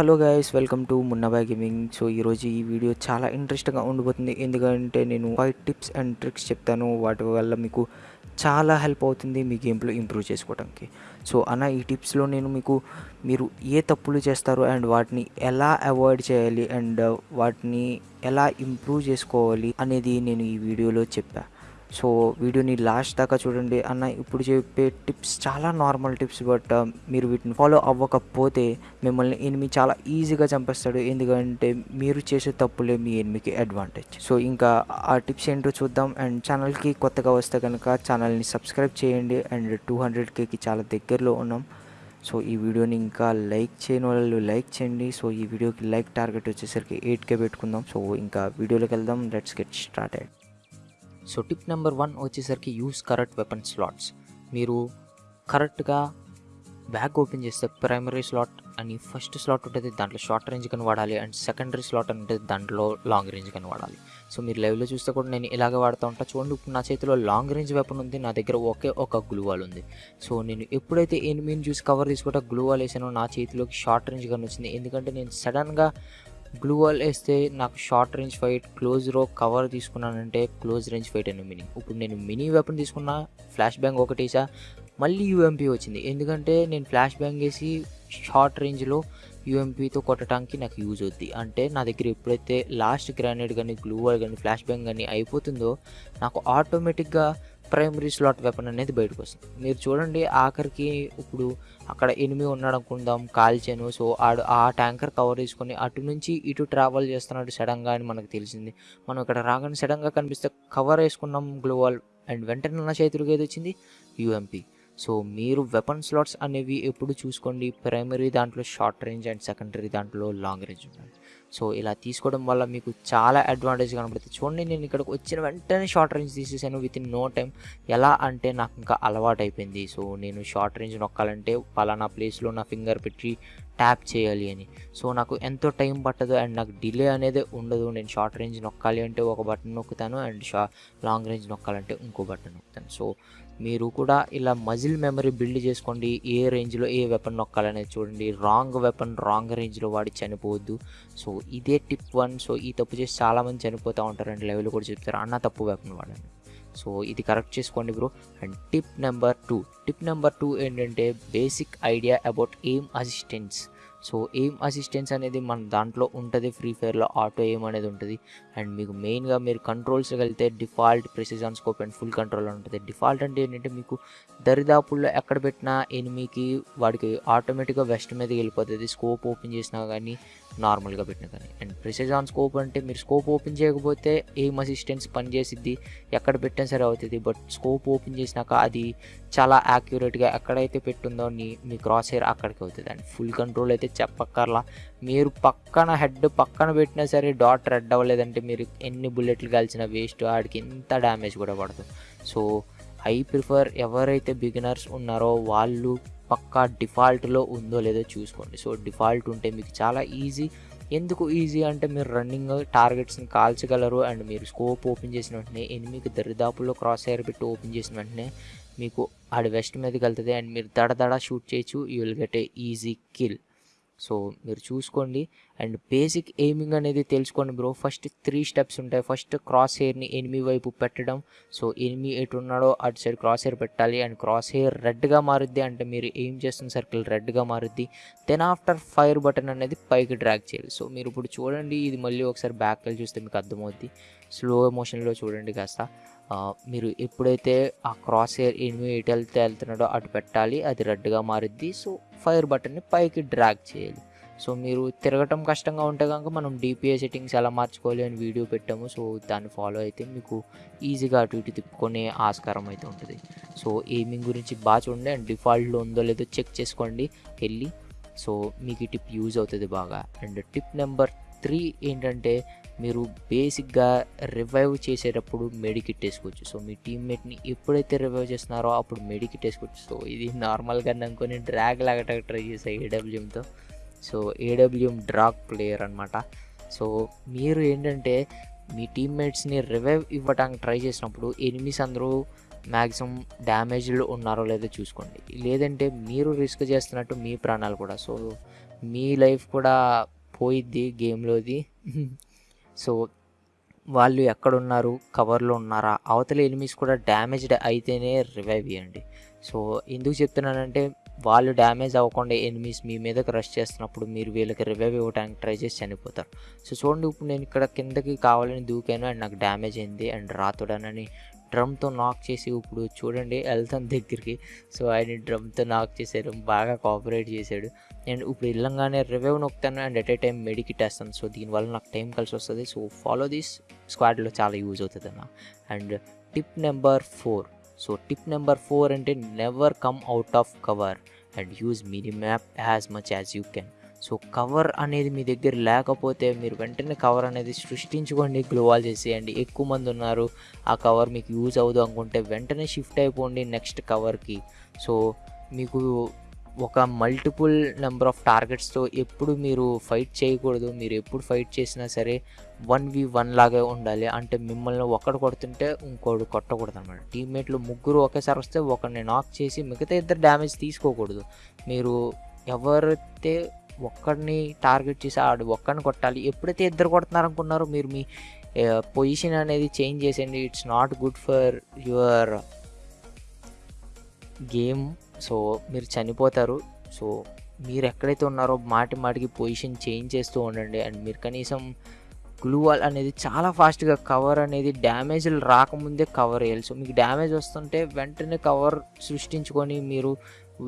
Hello guys welcome to Munnabhai gaming. So ఈరోజు ఈ video చాలా ఇంట్రెస్టింగ్గా ఉండబోతుంది ఎందుకంటే నేను ఫైవ్ టిప్స్ అండ్ ట్రిక్స్ చెప్తాను. వాటి వల్ల మీకు చాలా హెల్ప్ అవుతుంది మీ గేమ్లో ఇంప్రూవ్ చేసుకోవడానికి సో అన్న ఈ టిప్స్లో నేను మీకు మీరు ఏ తప్పులు చేస్తారు అండ్ వాటిని ఎలా అవాయిడ్ చేయాలి అండ్ వాటిని ఎలా ఇంప్రూవ్ చేసుకోవాలి అనేది నేను ఈ వీడియోలో చెప్పాను సో వీడియోని లాస్ట్ దాకా చూడండి. అన్న ఇప్పుడు చెప్పే టిప్స్ చాలా నార్మల్ టిప్స్ బట్ మీరు వీటిని ఫాలో అవ్వకపోతే మిమ్మల్ని ఎనిమి చాలా ఈజీగా చంపేస్తాడు. ఎందుకంటే మీరు చేసే తప్పులే మీ ఎనిమికి అడ్వాంటేజ్. సో ఇంకా ఆ టిప్స్ ఏంటో చూద్దాం. అండ్ ఛానల్కి కొత్తగా వస్తే కనుక ఛానల్ని సబ్స్క్రైబ్ చేయండి. అండ్ టూ హండ్రెడ్ కేకి చాలా దగ్గరలో ఉన్నాం. సో ఈ వీడియోని ఇంకా లైక్ చేయని వాళ్ళు లైక్ చేయండి. సో ఈ వీడియోకి లైక్ టార్గెట్ వచ్చేసరికి ఎయిట్ కే పెట్టుకుందాం. సో ఇంకా వీడియోలోకి వెళ్దాం. Let's get started. So tip number one వచ్చేసరికి యూస్ కరెక్ట్ వెపన్ స్లాట్స్. మీరు కరెక్ట్గా బ్యాగ్ ఓపెన్ చేస్తే ప్రైమరీ స్లాట్ అని ఫస్ట్ స్లాట్ ఉంటుంది దాంట్లో షార్ట్ రేంజ్ కని వాడాలి అండ్ సెకండరీ స్లాట్ అని ఉంటుంది దాంట్లో లాంగ్ రేంజ్ కని వాడాలి. సో మీరు లైవ్లో చూస్తే కూడా నేను ఇలాగే వాడుతూ ఉంటా. చూడండి ఇప్పుడు నా చేతిలో లాంగ్ రేంజ్ వెపన్ ఉంది నా దగ్గర ఒకే ఒక గ్లూవాల్ ఉంది. సో నేను ఎప్పుడైతే ఎనిమిని చూసి కవర్ తీసుకుంటా గ్లూ వాల్ వేసానో నా చేతిలోకి షార్ట్ రేంజ్ కని వచ్చింది. ఎందుకంటే నేను సడన్గా గ్లూ వాల్ వేస్తే నాకు షార్ట్ రేంజ్ ఫైట్ క్లోజ్ రో కవర్ తీసుకున్నానంటే క్లోజ్ రేంజ్ ఫైట్ అని మినీ ఇప్పుడు నేను మినీ వెపన్ తీసుకున్నా ఫ్లాష్ బ్యాంగ్ ఒకటి మళ్ళీ యూఎంపీ వచ్చింది. ఎందుకంటే నేను ఫ్లాష్ బ్యాంగ్ వేసి షార్ట్ రేంజ్లో యూఎంపీతో కొట్టడానికి నాకు యూజ్ అవుద్ది. అంటే నా దగ్గర ఎప్పుడైతే లాస్ట్ గ్రానైడ్ కానీ గ్లూవర్ కానీ ఫ్లాష్ బ్యాంగ్ కానీ అయిపోతుందో నాకు ఆటోమేటిక్గా ప్రైమరీ స్లాట్ వెపన్ అనేది బయటకు వస్తుంది. మీరు చూడండి ఆఖరికి ఇప్పుడు అక్కడ ఎనిమిది ఉన్నాడు అనుకుందాం కాల్చాను. సో ఆడు ఆ ట్యాంకర్ కవర్ చేసుకొని అటు నుంచి ఇటు ట్రావెల్ చేస్తున్నాడు సడన్గా అని మనకు తెలిసింది. మనం ఇక్కడ రాగానే సడన్గా కనిపిస్తే కవర్ వేసుకున్నాం గ్లోవాల్ అండ్ వెంటనే నా చేతులకు ఏది వచ్చింది యూఎంపీ. సో మీరు వెపన్ స్లాట్స్ అనేవి ఎప్పుడు చూసుకోండి? ప్రైమరీ దాంట్లో షార్ట్ రేంజ్ అండ్ సెకండరీ దాంట్లో లాంగ్ రేంజ్ ఉంటుంది సో ఇలా తీసుకోవడం వల్ల మీకు చాలా అడ్వాంటేజ్ కనబడుతుంది. చూడండి నేను ఇక్కడికి వచ్చిన వెంటనే షార్ట్ రేంజ్ తీసేసాను. విత్ ఇన్ నో టైం ఎలా అంటే నాకు ఇంకా అలవాటు అయిపోయింది సో నేను షార్ట్ రేంజ్ నొక్కాలంటే పలానా ప్లేస్లో నా ఫింగర్ పెట్టి ట్యాప్ చేయాలి అని. సో నాకు ఎంతో టైం పట్టదు అండ్ నాకు డిలే అనేది ఉండదు. నేను షార్ట్ రేంజ్ నొక్కాలి అంటే ఒక బటన్ నొక్కుతాను అండ్ షా లాంగ్ రేంజ్ నొక్కాలంటే ఇంకో బటన్ నొక్కుతాను. సో మీరు కూడా ఇలా మజిల్ మెమరీ బిల్డ్ చేసుకోండి. ఏ రేంజ్లో ఏ వెపన్ నొక్కాలనేది చూడండి. రాంగ్ వెపన్ రాంగ్ రేంజ్లో వాడి చనిపోవద్దు. సో ఇదే టిప్ వన్. సో ఈ తప్పు చేసి చాలామంది చనిపోతూ ఉంటారండి లెవెల్ కూడా చెప్తారు. అన్న తప్పు వెపన్ వాడండి. సో ఇది కరెక్ట్ చేసుకోండి bro and tip number two tip number two ఏంటంటే basic idea about aim assistance so aim assistance అనేది మన దాంట్లో ఉంటుంది ఫ్రీ ఫైర్లో ఆటో ఎయిమ్ అనేది ఉంటుంది. అండ్ మీకు మెయిన్గా మీరు కంట్రోల్స్కి వెళ్తే default precision scope and full control ఉంటుంది. డిఫాల్ట్ అంటే ఏంటంటే మీకు దరిదాపుల్లో ఎక్కడ పెట్టినా ఎనిమికి వాడికి ఆటోమేటిక్గా వెస్ట్ మీదకి వెళ్ళిపోతుంది. స్కోప్ ఓపెన్ చేసినా కానీ నార్మల్గా పెట్టినా కానీ అండ్ ప్రెసిజాన్ స్కోప్ అంటే మీరు స్కోప్ ఓపెన్ చేయకపోతే ఏం అసిస్టెన్స్ పనిచేసిద్ది ఎక్కడ పెట్టినా సరే అవుతుంది. బట్ స్కోప్ ఓపెన్ చేసినాక అది చాలా యాక్యురేట్గా ఎక్కడైతే పెట్టుందో మీ క్రాస్ హెయిర్ అక్కడికి అవుతుంది. అండ్ ఫుల్ కంట్రోల్ అయితే చెప్పక్కర్లా. మీరు పక్కన హెడ్ పక్కన పెట్టినా సరే డాట్ రెడ్ అవ్వలేదంటే మీరు ఎన్ని బుల్లెట్లు కాల్చిన వేస్ట్ ఆడికి ఎంత డ్యామేజ్ కూడా పడదు. సో ఐ ప్రిఫర్ ఎవరైతే బిగినర్స్ ఉన్నారో వాళ్ళు పక్కా డిఫాల్ట్లో ఉందో లేదో చూసుకోండి. సో డిఫాల్ట్ ఉంటే మీకు చాలా ఈజీ. ఎందుకు ఈజీ అంటే మీరు రన్నింగ్ టార్గెట్స్ని కాల్చగలరు అండ్ మీరు స్కోప్ ఓపెన్ చేసిన వెంటనే ఎనిమికి దరిదాపుల్లో క్రాస్ ఎయిర్ పెట్టి ఓపెన్ చేసిన వెంటనే మీకు ఆడి వెస్ట్ మీదకి వెళ్తుంది అండ్ మీరు దడ దడ షూట్ చేయొచ్చు. You will get a easy kill. So మీరు చూసుకోండి. అండ్ బేసిక్ ఎయిమింగ్ అనేది తెలుసుకోండి బ్రో. ఫస్ట్ త్రీ స్టెప్స్ ఉంటాయి. ఫస్ట్ క్రాస్ హెయిర్ని ఎనిమి వైపు పెట్టడం. సో ఎనిమి ఎటు ఉన్నాడో అటు సైడ్ క్రాస్ హెయిర్ పెట్టాలి. అండ్ క్రాస్ హెయిర్ రెడ్గా మారుద్ది అంటే మీరు ఎయిమ్ చేస్తున్న సర్కిల్ రెడ్గా మారుద్ది. దెన్ ఆఫ్టర్ ఫైర్ బటన్ అనేది పైకి డ్రాగ్ చేయాలి. సో మీరు ఇప్పుడు చూడండి. ఇది మళ్ళీ ఒకసారి బ్యాక్ వెళ్ళి చూస్తే మీకు అర్థమవుద్ది. స్లో మోషన్లో చూడండి కాస్త. మీరు ఎప్పుడైతే ఆ క్రాస్ హెయిర్ ఎనిమి ఎటు వెళ్తే వెళ్తున్నాడో అటు పెట్టాలి అది రెడ్గా మారుద్ది. సో ఫైర్ బటన్ని పైకి డ్రాగ్ చేయాలి. సో మీరు తిరగటం కష్టంగా ఉంటే కనుక మనం డిపిఐ సెట్టింగ్స్ ఎలా మార్చుకోవాలి అని వీడియో పెట్టాము. సో దాన్ని ఫాలో అయితే మీకు ఈజీగా అటు ఇటు తిప్పుకునే ఆస్కారం అయితే ఉంటుంది. సో ఎయిమింగ్ గురించి బాగా చూడండి. అండ్ డిఫాల్ట్లో ఉందో లేదో చెక్ చేసుకోండి. వెళ్ళి సో మీకు ఈ టిప్ యూజ్ అవుతుంది బాగా. అండ్ టిప్ నెంబర్ త్రీ ఏంటంటే మీరు బేసిక్గా రివైవ్ చేసేటప్పుడు మెడికిట్ వేసుకోవచ్చు. సో మీ టీమ్మేట్ని ఎప్పుడైతే రివైవ్ చేస్తున్నారో అప్పుడు మెడికిట్ వేసుకోవచ్చు. సో ఇది నార్మల్గా అనుకొని డ్రాగ్ లాగట ట్రై చేసా ఏడబ్ల్యూఎంతో. సో ఏడబ్ల్యూఎం డ్రాగ్ ప్లేయర్ అనమాట సో మీరు ఏంటంటే మీ టీమ్మేట్స్ని రివైవ్ ఇవ్వడానికి ట్రై చేసినప్పుడు ఎనిమిస్ అందరూ మ్యాక్సిమం డ్యామేజ్లు ఉన్నారో లేదో చూసుకోండి. లేదంటే మీరు రిస్క్ చేస్తున్నట్టు మీ ప్రాణాలు కూడా. సో మీ లైఫ్ కూడా పోయిద్ది గేమ్లోది. సో వాళ్ళు ఎక్కడున్నారు కవర్లో ఉన్నారా? అవతల ఎనిమిస్ కూడా డ్యామేజ్డ్ అయితేనే రివైవ్ ఇవ్వండి సో ఎందుకు చెప్తున్నానంటే వాళ్ళు డ్యామేజ్ అవ్వకుండా ఎనిమిస్ మీ మీదకి రష్ చేస్తున్నప్పుడు మీరు వీళ్ళకి రివైవ్ ఇవ్వడానికి ట్రై చేసి చనిపోతారు. సో చూడండి ఇప్పుడు నేను ఇక్కడ కిందకి కావాలని దూకాను అండ్ నాకు డ్యామేజ్ అయింది అండ్ రాతుడనని డ్రమ్తో నాక్ చేసి ఇప్పుడు చూడండి వెళ్తాను దగ్గరికి. సో ఆయన డ్రమ్తో నాక్ చేశారు బాగా కోఆపరేట్ చేశాడు. అండ్ ఇప్పుడు వెళ్ళంగానే revive నొక్కుతాను and at a time medkit వేస్తాను సో దీనివల్ల నాకు టైం కలిసి వస్తుంది. సో ఫాలో దిస్ స్క్వాడ్లో చాలా యూజ్ అవుతుంది అన్న and tip number four so tip number four అంటే never come out of cover and use mini map as much as you can so cover అనేది మీ దగ్గర లేకపోతే మీరు వెంటనే కవర్ అనేది సృష్టించుకోండి గ్లోవాల్ చేసేయండి. ఎక్కువ మంది ఉన్నారు ఆ కవర్ మీకు యూజ్ అవ్వదు అనుకుంటే వెంటనే షిఫ్ట్ అయిపోండి నెక్స్ట్ కవర్కి. సో మీకు ఒక మల్టిపుల్ నెంబర్ ఆఫ్ టార్గెట్స్తో ఎప్పుడు మీరు ఫైట్ చేయకూడదు మీరు ఎప్పుడు ఫైట్ చేసినా సరే వన్ వి వన్ లాగే ఉండాలి. అంటే మిమ్మల్ని ఒకడు కొడుతుంటే ఇంకోడు కొట్టకూడదు అనమాట టీమ్మేట్లు ముగ్గురు ఒకేసారి వస్తే ఒకరిని నాక్ చేసి మిగతా ఇద్దరు డ్యామేజ్ తీసుకోకూడదు. మీరు ఎవరైతే ఒక్కడిని టార్గెట్ చేసి ఆడు ఒక్కడిని కొట్టాలి. ఎప్పుడైతే ఇద్దరు కొడుతున్నారు అనుకున్నారో మీరు మీ పొజిషన్ అనేది చేంజ్ చేసేయండి. It's not good for your game so మీరు చనిపోతారు. సో మీరు ఎక్కడైతే ఉన్నారో మాటి మాటికి పొజిషన్ చేంజ్ చేస్తూ ఉండండి. అండ్ మీరు కనీసం గ్లూ వాల్ అనేది చాలా ఫాస్ట్గా కవర్ అనేది డ్యామేజ్లు రాకముందే కవర్ వేయాలి సో మీకు డ్యామేజ్ వస్తుంటే వెంటనే కవర్ సృష్టించుకొని మీరు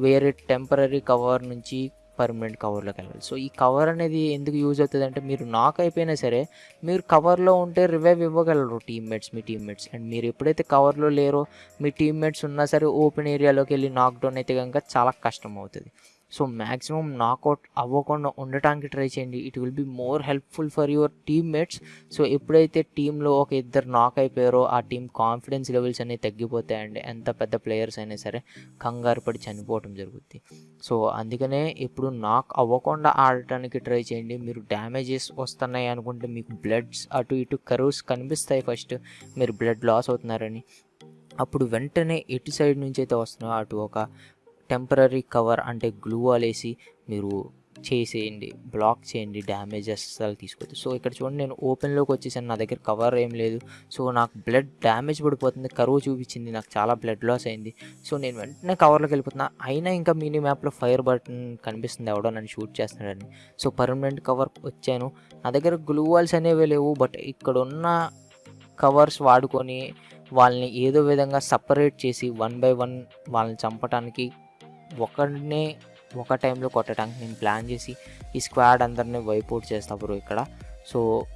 వేరే టెంపరీ కవర్ నుంచి పర్మనెంట్ కవర్లోకి వెళ్ళాలి. సో ఈ కవర్ అనేది ఎందుకు యూజ్ అవుతుంది అంటే మీరు నాక్ అయిపోయినా సరే మీరు కవర్లో ఉంటే రివైవ్ ఇవ్వగలరు టీమ్మేట్స్ మీ టీమ్మేట్స్ అండ్ మీరు ఎప్పుడైతే కవర్లో లేరో మీ టీమ్మేట్స్ ఉన్నా సరే ఓపెన్ ఏరియాలోకి వెళ్ళి నాక్డౌన్ అయితే కనుక చాలా కష్టం అవుతుంది. సో మ్యాక్సిమం నాకౌట్ అవ్వకుండా ఉండటానికి ట్రై చేయండి. It will be more helpful for your teammates so ఎప్పుడైతే టీంలో ఒక ఇద్దరు నాక్ అయిపోయారో ఆ టీం కాన్ఫిడెన్స్ లెవెల్స్ అనేవి తగ్గిపోతాయండి. ఎంత పెద్ద ప్లేయర్స్ అయినా సరే కంగారు పడి చనిపోవటం జరుగుద్ది. సో అందుకనే ఇప్పుడు నాక్ అవ్వకుండా ఆడటానికి ట్రై చేయండి. మీరు డ్యామేజెస్ వస్తున్నాయి అనుకుంటే మీకు బ్లడ్స్ అటు ఇటు కరువుస్ కనిపిస్తాయి ఫస్ట్ మీరు బ్లడ్ లాస్ అవుతున్నారని. అప్పుడు వెంటనే ఎటు సైడ్ నుంచి అయితే వస్తున్నాయో అటు ఒక టెంపరీ కవర్ అంటే గ్లూ వేసి మీరు చేసేయండి బ్లాక్ చేయండి డ్యామేజెస్ అసలు తీసుకోవచ్చు సో ఇక్కడ చూడండి నేను ఓపెన్లోకి వచ్చేసాను నా దగ్గర కవర్ ఏం లేదు. సో నాకు బ్లడ్ డ్యామేజ్ పడిపోతుంది కరువు చూపించింది నాకు చాలా బ్లడ్ లాస్ అయింది. సో నేను వెంటనే కవర్లోకి వెళ్ళిపోతున్నా. అయినా ఇంకా మినీ మ్యాప్లో ఫైర్ బటన్ కనిపిస్తుంది ఎవడో నన్ను షూట్ చేస్తున్నాడని. సో పర్మనెంట్ కవర్ వచ్చాను. నా దగ్గర గ్లూ వాల్స్ అనేవి లేవు బట్ ఇక్కడ ఉన్న కవర్స్ వాడుకొని వాళ్ళని ఏదో విధంగా సపరేట్ చేసి వన్ బై వన్ వాళ్ళని చంపడానికి ఒకరినే ఒక టైంలో కొట్టడానికి నేను ప్లాన్ చేసి ఈ స్క్వాడ్ అందరినీ వైపౌట్ చేస్తా బ్రో ఇక్కడ. సో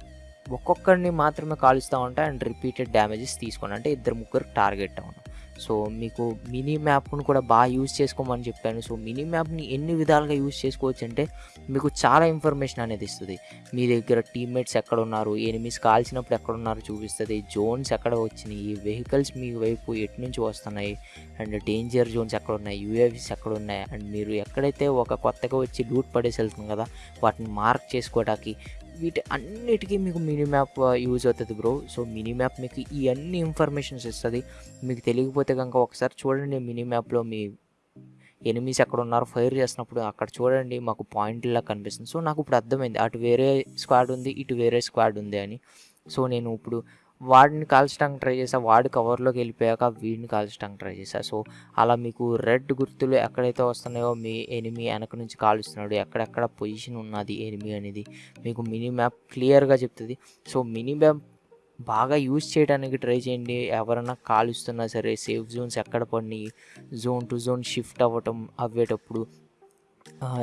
ఒక్కొక్కరిని మాత్రమే కాలుస్తూ ఉంటాయి అండ్ రిపీటెడ్ డ్యామేజెస్ తీసుకోండి. అంటే ఇద్దరు ముగ్గురు టార్గెట్ అవును. సో మీకు మినీ మ్యాప్ను కూడా బాగా యూజ్ చేసుకోమని చెప్పాను. సో మినీ మ్యాప్ని ఎన్ని విధాలుగా యూజ్ చేసుకోవచ్చు అంటే మీకు చాలా ఇన్ఫర్మేషన్ అనేది ఇస్తుంది. మీ దగ్గర టీమ్మేట్స్ ఎక్కడ ఉన్నారు? ఎనిమిస్ కాల్చినప్పుడు ఎక్కడ ఉన్నారు చూపిస్తుంది. జోన్స్ ఎక్కడ వచ్చినాయి? వెహికల్స్ మీ వైపు ఎటు నుంచి వస్తున్నాయి? అండ్ డేంజర్ జోన్స్ ఎక్కడ ఉన్నాయి? యూఏవీస్ ఎక్కడ ఉన్నాయి? అండ్ మీరు ఎక్కడైతే ఒక కొత్తగా వచ్చి లూట్ పడేసి వెళ్తుంది కదా వాటిని మార్క్ చేసుకోవడానికి వీటి అన్నిటికీ మీకు మినీ మ్యాప్ యూజ్ అవుతుంది బ్రో. సో మినీ మ్యాప్ మీకు ఈ అన్ని ఇన్ఫర్మేషన్స్ ఇస్తుంది. మీకు తెలియకపోతే కనుక ఒకసారి చూడండి మినీ మ్యాప్లో మీ ఎనిమిస్ ఎక్కడ ఉన్నారో ఫైర్ చేసినప్పుడు అక్కడ చూడండి మాకు పాయింట్లా కనిపిస్తుంది. సో నాకు ఇప్పుడు అర్థమైంది. అటు వేరే స్క్వాడ్ ఉంది ఇటు వేరే స్క్వాడ్ ఉంది అని. సో నేను ఇప్పుడు వాడిని కాల్చడానికి ట్రై చేసా వాడి కవర్లోకి వెళ్ళిపోయాక వీడిని కాల్చడానికి ట్రై చేశా. సో అలా మీకు రెడ్ గుర్తులు ఎక్కడైతే వస్తున్నాయో మీ ఎనిమి వెనక నుంచి కాలుస్తున్నాడు ఎక్కడెక్కడ పొజిషన్ ఉన్నది ఎనిమి అనేది మీకు మినీ మ్యాప్ క్లియర్గా చెప్తుంది. సో మినీ మ్యాప్ బాగా యూజ్ చేయడానికి ట్రై చేయండి. ఎవరైనా కాలుస్తున్నా సరే సేఫ్ జోన్స్ ఎక్కడ పడినాయి జోన్ టు జోన్ షిఫ్ట్ అవ్వటం అవ్వేటప్పుడు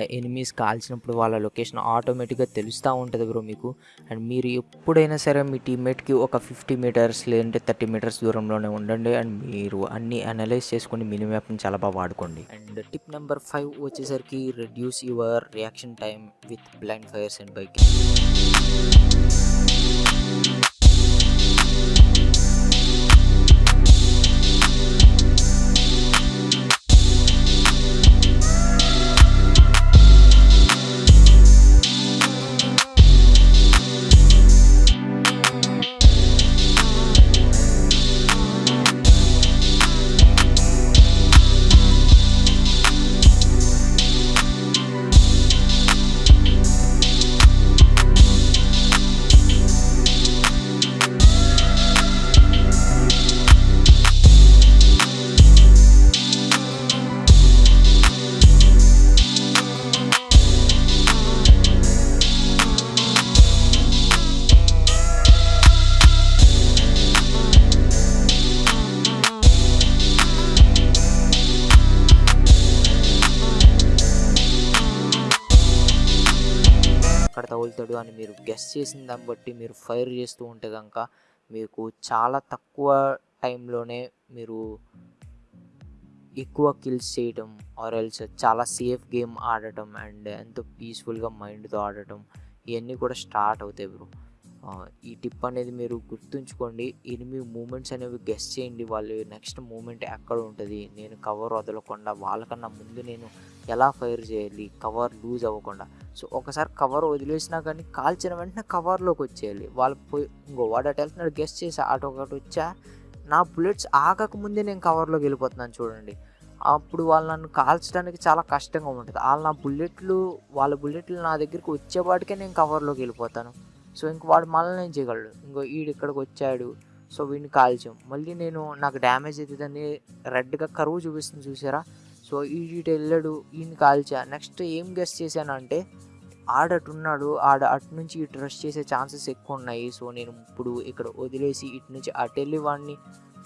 ఎనిమీస్ కాల్చినప్పుడు వాళ్ళ లొకేషన్ ఆటోమేటిక్గా తెలుస్తూ ఉంటుంది బ్రో మీకు. అండ్ మీరు ఎప్పుడైనా సరే మీ టీమ్మేట్కి ఒక ఫిఫ్టీ మీటర్స్ లేదంటే థర్టీ మీటర్స్ దూరంలోనే ఉండండి. అండ్ మీరు అన్ని అనలైజ్ చేసుకొని మినీ మ్యాప్ని చాలా బాగా వాడుకోండి. అండ్ టిప్ నెంబర్ ఫైవ్ వచ్చేసరికి reduce your reaction time with blind fires and bike వెళ్తాడు అని మీరు గెస్ చేసిన దాన్ని బట్టి మీరు ఫైర్ చేస్తూ ఉంటే కనుక మీకు చాలా తక్కువ టైంలోనే మీరు ఎక్కువ కిల్స్ చేయటం ఆర్ ఎల్స్ చాలా సేఫ్ గేమ్ ఆడటం అండ్ ఎంతో పీస్ఫుల్గా మైండ్తో ఆడటం ఇవన్నీ కూడా స్టార్ట్ అవుతాయి బ్రో. ఈ టిప్ అనేది మీరు గుర్తుంచుకోండి. ఎనిమిది మూమెంట్స్ అనేవి గెస్ చేయండి. వాళ్ళు నెక్స్ట్ మూమెంట్ ఎక్కడ ఉంటుంది? నేను కవర్ వదలకుండా వాళ్ళకన్నా ముందు నేను ఎలా ఫైర్ చేయాలి? కవర్ లూజ్ అవ్వకుండా. సో ఒకసారి కవర్ వదిలేసినా కానీ కాల్చిన వెంటనే కవర్లోకి వచ్చేయాలి. వాళ్ళు పోయి ఇంకో వాడు అటు వెళ్తున్నాడు గెస్ట్ చేసి అటు ఒకటి వచ్చా. నా బుల్లెట్స్ ఆగకముందే నేను కవర్లోకి వెళ్ళిపోతున్నాను చూడండి. అప్పుడు వాళ్ళు నన్ను కాల్చడానికి చాలా కష్టంగా ఉంటుంది. వాళ్ళు నా బుల్లెట్లు వాళ్ళ బుల్లెట్లు నా దగ్గరికి వచ్చేవాటికే నేను కవర్లోకి వెళ్ళిపోతాను. సో ఇంక వాడు మళ్ళీ నేను చేయగలడు? ఇంకో ఈడు ఇక్కడికి వచ్చాడు. సో వీడిని కాల్చాం. మళ్ళీ నేను నాకు డ్యామేజ్ అవుతుందని రెడ్గా కరువు చూపిస్తుంది చూసారా? సో ఈడు వెళ్ళాడు ఈయన కాల్చా. నెక్స్ట్ ఏం గెస్ట్ చేశాను అంటే ఆడటున్నాడు ఆడ అటు నుంచి ఇటు రష్ చేసే ఛాన్సెస్ ఎక్కువ ఉన్నాయి సో నేను ఇప్పుడు ఇక్కడ వదిలేసి ఇటు నుంచి అటు వెళ్ళి వాడిని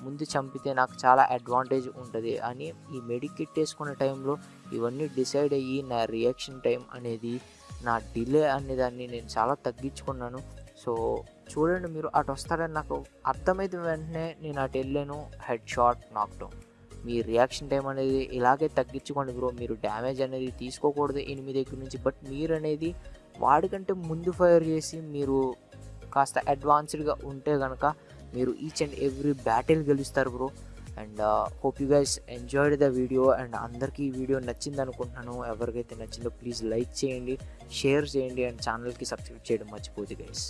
ముందు చంపితే నాకు చాలా అడ్వాంటేజ్ ఉంటుంది అని ఈ మెడికిట్ వేసుకునే టైంలో ఇవన్నీ డిసైడ్ అయ్యి నా రియాక్షన్ టైం అనేది నా డిలే అనేదాన్ని నేను చాలా తగ్గించుకున్నాను. సో చూడండి మీరు అటు వస్తారని నాకు అర్థమైతే వెంటనే నేను అటు వెళ్ళాను హెడ్ షాట్ నాక్డౌన్ మీ రియాక్షన్ టైం అనేది ఇలాగే తగ్గించుకోండి బ్రో మీరు డ్యామేజ్ అనేది తీసుకోకూడదు ఎనిమిది దగ్గర నుంచి. బట్ మీరు అనేది వాడికంటే ముందు ఫైర్ చేసి మీరు కాస్త అడ్వాన్స్డ్గా ఉంటే కనుక మీరు ఈచ్ అండ్ ఎవ్రీ బ్యాటిల్ గెలుస్తారు bro and hope you guys enjoyed the video and అందరికీ ఈ వీడియో నచ్చింది అనుకుంటున్నాను. ఎవరికైతే నచ్చిందో ప్లీజ్ లైక్ చేయండి షేర్ చేయండి. అండ్ ఛానల్కి సబ్స్క్రైబ్ చేయడం మర్చిపోదు గైస్